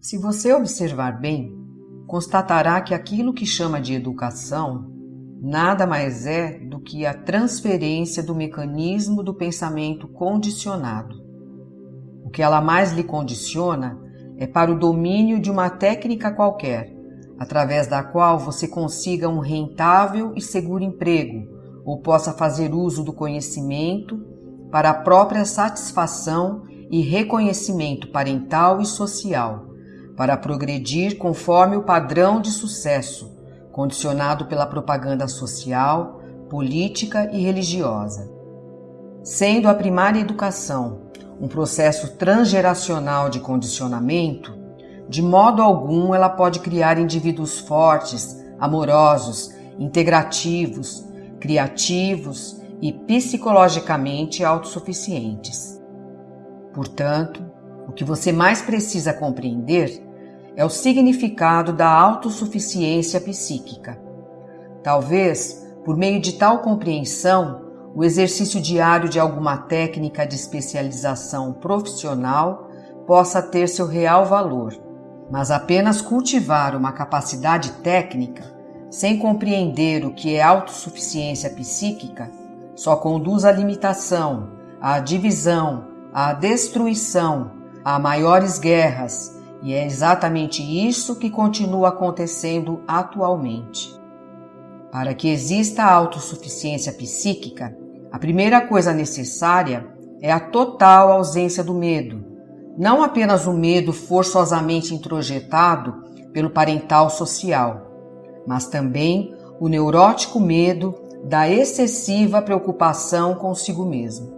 Se você observar bem, constatará que aquilo que chama de educação nada mais é do que a transferência do mecanismo do pensamento condicionado. O que ela mais lhe condiciona é para o domínio de uma técnica qualquer, através da qual você consiga um rentável e seguro emprego ou possa fazer uso do conhecimento para a própria satisfação e reconhecimento parental e social para progredir conforme o padrão de sucesso, condicionado pela propaganda social, política e religiosa. Sendo a primária educação um processo transgeracional de condicionamento, de modo algum ela pode criar indivíduos fortes, amorosos, integrativos, criativos e psicologicamente autossuficientes. Portanto, o que você mais precisa compreender é o significado da autossuficiência psíquica. Talvez, por meio de tal compreensão, o exercício diário de alguma técnica de especialização profissional possa ter seu real valor, mas apenas cultivar uma capacidade técnica sem compreender o que é autossuficiência psíquica só conduz à limitação, à divisão, à destruição, a maiores guerras e é exatamente isso que continua acontecendo atualmente. Para que exista a autossuficiência psíquica, a primeira coisa necessária é a total ausência do medo. Não apenas o medo forçosamente introjetado pelo parental social, mas também o neurótico medo da excessiva preocupação consigo mesmo.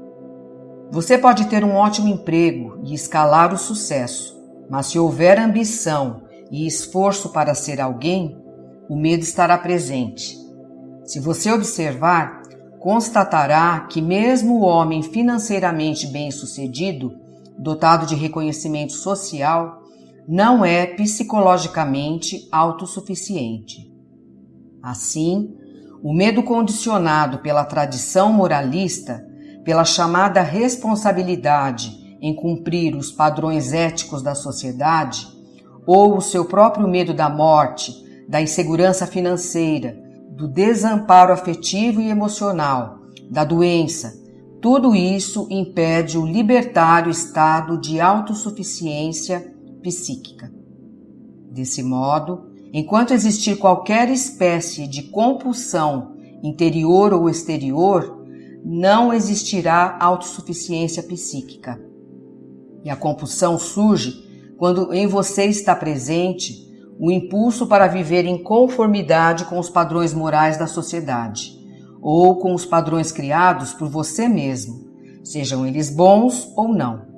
Você pode ter um ótimo emprego e escalar o sucesso, mas se houver ambição e esforço para ser alguém, o medo estará presente. Se você observar, constatará que, mesmo o homem financeiramente bem-sucedido, dotado de reconhecimento social, não é psicologicamente autossuficiente. Assim, o medo condicionado pela tradição moralista, pela chamada responsabilidade em cumprir os padrões éticos da sociedade, ou o seu próprio medo da morte, da insegurança financeira, do desamparo afetivo e emocional, da doença, tudo isso impede o libertário estado de autossuficiência psíquica. Desse modo, enquanto existir qualquer espécie de compulsão interior ou exterior, não existirá autossuficiência psíquica. E a compulsão surge quando em você está presente o impulso para viver em conformidade com os padrões morais da sociedade ou com os padrões criados por você mesmo, sejam eles bons ou não.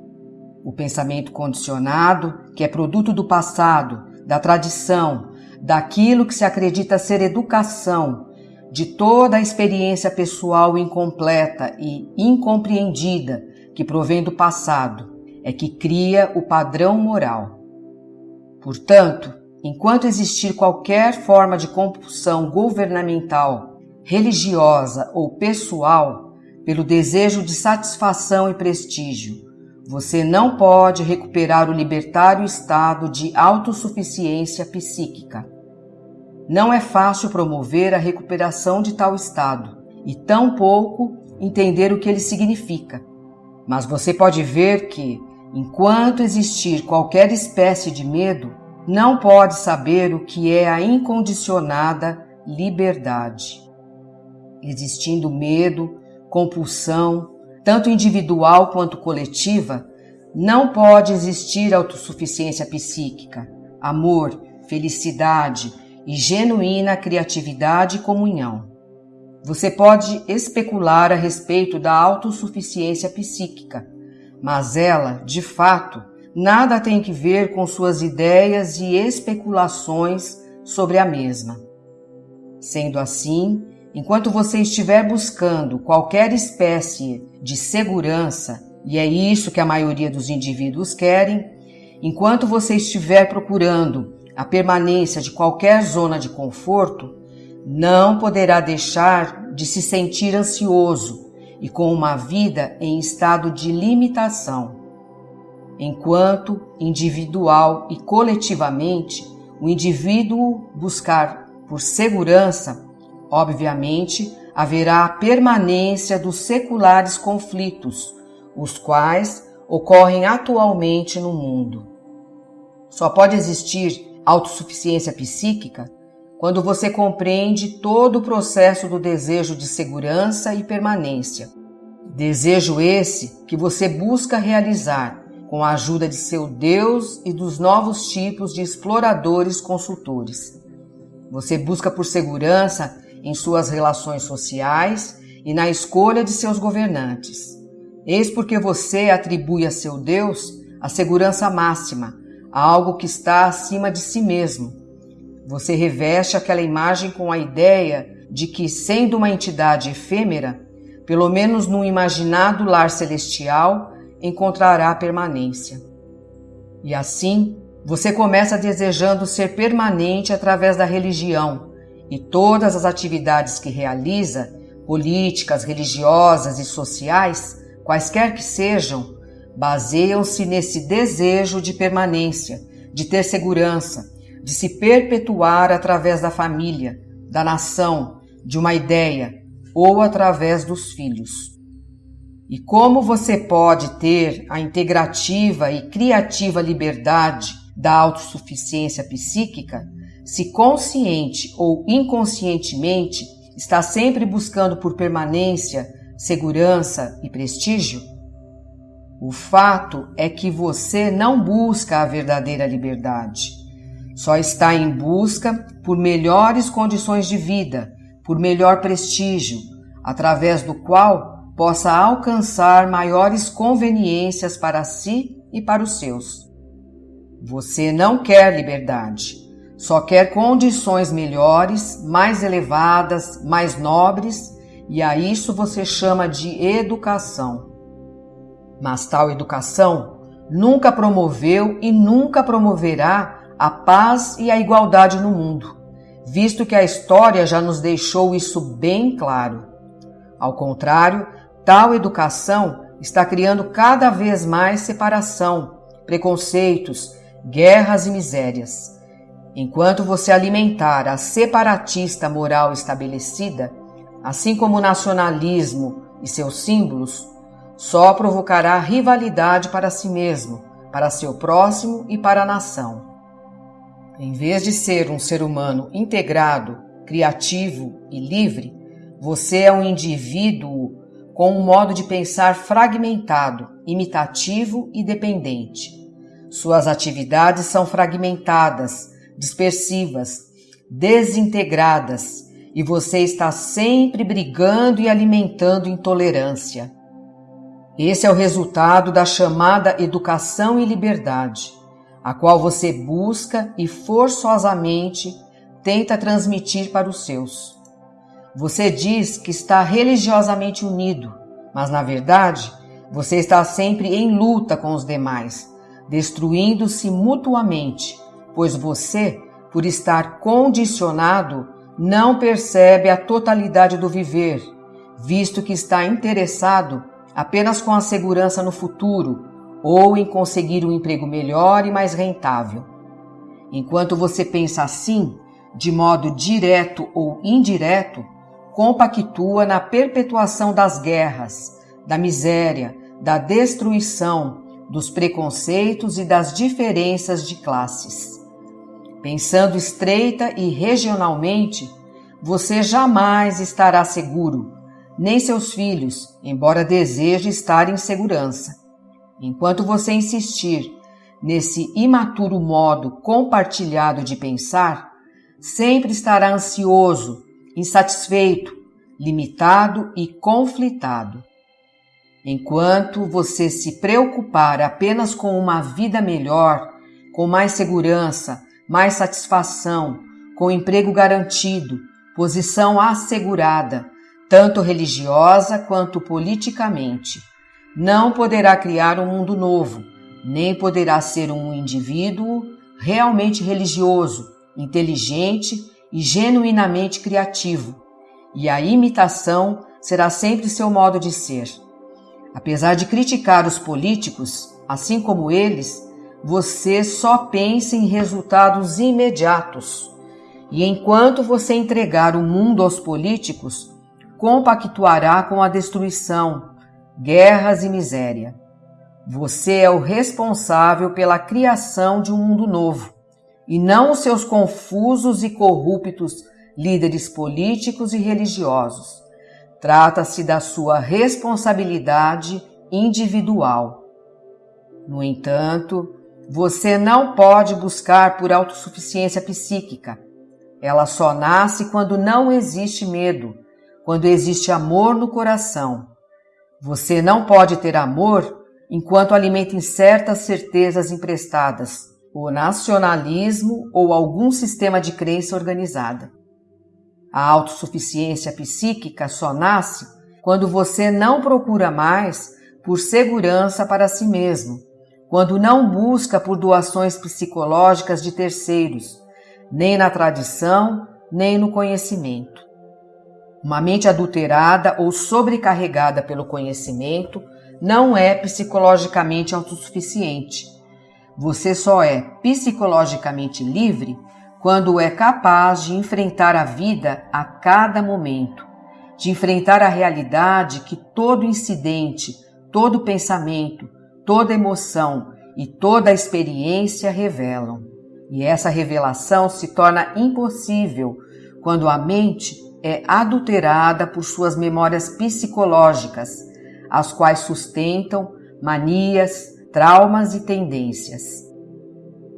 O pensamento condicionado, que é produto do passado, da tradição, daquilo que se acredita ser educação, de toda a experiência pessoal incompleta e incompreendida que provém do passado, é que cria o padrão moral. Portanto, enquanto existir qualquer forma de compulsão governamental, religiosa ou pessoal, pelo desejo de satisfação e prestígio, você não pode recuperar o libertário estado de autossuficiência psíquica. Não é fácil promover a recuperação de tal estado e tampouco entender o que ele significa. Mas você pode ver que, Enquanto existir qualquer espécie de medo, não pode saber o que é a incondicionada liberdade. Existindo medo, compulsão, tanto individual quanto coletiva, não pode existir autossuficiência psíquica, amor, felicidade e genuína criatividade e comunhão. Você pode especular a respeito da autossuficiência psíquica, mas ela, de fato, nada tem que ver com suas ideias e especulações sobre a mesma. Sendo assim, enquanto você estiver buscando qualquer espécie de segurança, e é isso que a maioria dos indivíduos querem, enquanto você estiver procurando a permanência de qualquer zona de conforto, não poderá deixar de se sentir ansioso e com uma vida em estado de limitação. Enquanto individual e coletivamente o indivíduo buscar por segurança, obviamente haverá a permanência dos seculares conflitos, os quais ocorrem atualmente no mundo. Só pode existir autossuficiência psíquica quando você compreende todo o processo do desejo de segurança e permanência. Desejo esse que você busca realizar com a ajuda de seu Deus e dos novos tipos de exploradores consultores. Você busca por segurança em suas relações sociais e na escolha de seus governantes. Eis porque você atribui a seu Deus a segurança máxima, algo que está acima de si mesmo você reveste aquela imagem com a ideia de que, sendo uma entidade efêmera, pelo menos no imaginado lar celestial, encontrará permanência. E assim, você começa desejando ser permanente através da religião, e todas as atividades que realiza, políticas, religiosas e sociais, quaisquer que sejam, baseiam-se nesse desejo de permanência, de ter segurança, de se perpetuar através da família, da nação, de uma ideia ou através dos filhos. E como você pode ter a integrativa e criativa liberdade da autossuficiência psíquica se consciente ou inconscientemente está sempre buscando por permanência, segurança e prestígio? O fato é que você não busca a verdadeira liberdade só está em busca por melhores condições de vida, por melhor prestígio, através do qual possa alcançar maiores conveniências para si e para os seus. Você não quer liberdade, só quer condições melhores, mais elevadas, mais nobres, e a isso você chama de educação. Mas tal educação nunca promoveu e nunca promoverá a paz e a igualdade no mundo, visto que a história já nos deixou isso bem claro. Ao contrário, tal educação está criando cada vez mais separação, preconceitos, guerras e misérias. Enquanto você alimentar a separatista moral estabelecida, assim como o nacionalismo e seus símbolos, só provocará rivalidade para si mesmo, para seu próximo e para a nação. Em vez de ser um ser humano integrado, criativo e livre, você é um indivíduo com um modo de pensar fragmentado, imitativo e dependente. Suas atividades são fragmentadas, dispersivas, desintegradas e você está sempre brigando e alimentando intolerância. Esse é o resultado da chamada educação e liberdade a qual você busca e forçosamente tenta transmitir para os seus. Você diz que está religiosamente unido, mas na verdade você está sempre em luta com os demais, destruindo-se mutuamente, pois você, por estar condicionado, não percebe a totalidade do viver, visto que está interessado apenas com a segurança no futuro ou em conseguir um emprego melhor e mais rentável. Enquanto você pensa assim, de modo direto ou indireto, compactua na perpetuação das guerras, da miséria, da destruição, dos preconceitos e das diferenças de classes. Pensando estreita e regionalmente, você jamais estará seguro, nem seus filhos, embora deseje estar em segurança. Enquanto você insistir nesse imaturo modo compartilhado de pensar, sempre estará ansioso, insatisfeito, limitado e conflitado. Enquanto você se preocupar apenas com uma vida melhor, com mais segurança, mais satisfação, com emprego garantido, posição assegurada, tanto religiosa quanto politicamente, não poderá criar um mundo novo, nem poderá ser um indivíduo realmente religioso, inteligente e genuinamente criativo, e a imitação será sempre seu modo de ser. Apesar de criticar os políticos, assim como eles, você só pensa em resultados imediatos. E enquanto você entregar o mundo aos políticos, compactuará com a destruição, guerras e miséria. Você é o responsável pela criação de um mundo novo, e não os seus confusos e corruptos líderes políticos e religiosos. Trata-se da sua responsabilidade individual. No entanto, você não pode buscar por autossuficiência psíquica. Ela só nasce quando não existe medo, quando existe amor no coração. Você não pode ter amor enquanto alimenta certas certezas emprestadas, o nacionalismo ou algum sistema de crença organizada. A autossuficiência psíquica só nasce quando você não procura mais por segurança para si mesmo, quando não busca por doações psicológicas de terceiros, nem na tradição, nem no conhecimento. Uma mente adulterada ou sobrecarregada pelo conhecimento não é psicologicamente autossuficiente. Você só é psicologicamente livre quando é capaz de enfrentar a vida a cada momento, de enfrentar a realidade que todo incidente, todo pensamento, toda emoção e toda experiência revelam. E essa revelação se torna impossível quando a mente é adulterada por suas memórias psicológicas as quais sustentam manias, traumas e tendências.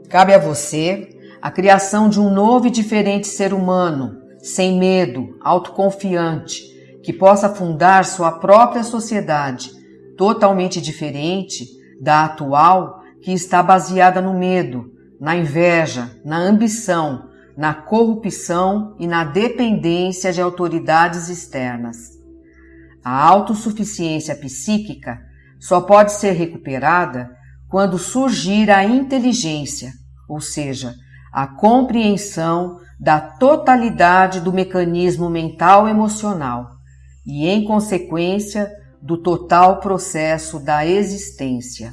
Cabe a você a criação de um novo e diferente ser humano, sem medo, autoconfiante, que possa fundar sua própria sociedade, totalmente diferente da atual, que está baseada no medo, na inveja, na ambição, na corrupção e na dependência de autoridades externas. A autossuficiência psíquica só pode ser recuperada quando surgir a inteligência, ou seja, a compreensão da totalidade do mecanismo mental emocional e, em consequência, do total processo da existência.